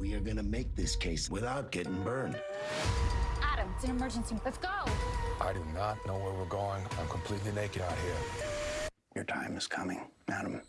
We are gonna make this case without getting burned. Adam, it's an emergency. Let's go. I do not know where we're going. I'm completely naked out here. Your time is coming, Adam.